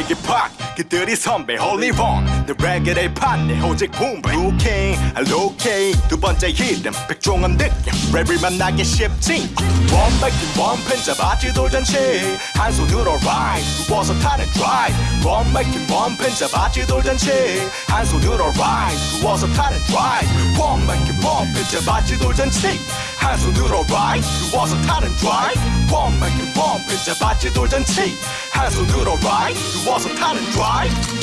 빅이 팍 그들이 선배 홀리 원 내 레게의 판내 오직 붐배 루킹 알로케이 두 번째 히든 백종원 느낌 랩을 만나기 쉽지. 원백인 원펜 잡아지 돌잔치 한 손으로 라이드 누워서 타는 드라이브 원백인 원펜 잡아지 돌잔치 한 손으로 라이드 누워서 타는 드라이브 원백인 원펜 잡아지 돌잔치 한 손으로 라이드 누워서 타는 드라이브 원백인 원펜 잡아지 돌잔치 한 손으로 라이드 누워서 타는 드라이브